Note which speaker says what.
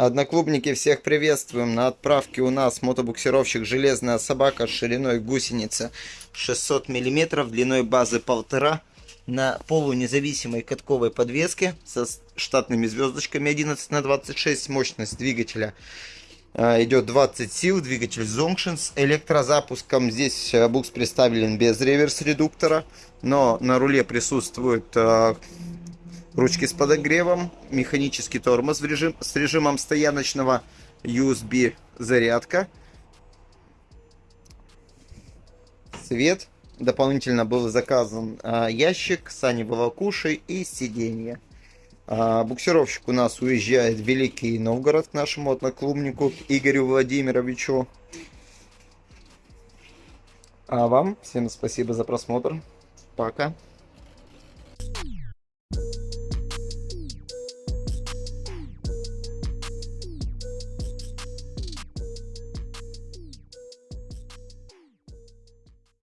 Speaker 1: Одноклубники, всех приветствуем. На отправке у нас мотобуксировщик «Железная собака» шириной гусеницы 600 мм, длиной базы 1,5 на полунезависимой катковой подвеске со штатными звездочками 11 на 26 мощность двигателя а, идет 20 сил, двигатель Zonction с электрозапуском. Здесь а, букс представлен без реверс-редуктора, но на руле присутствует а, ручки с подогревом, механический тормоз в режим, с режимом стояночного USB зарядка, свет. Дополнительно был заказан а, ящик, сани волокуши и сиденье. А, буксировщик у нас уезжает в Великий Новгород к нашему одноклубнику Игорю Владимировичу. А вам всем спасибо за просмотр. Пока.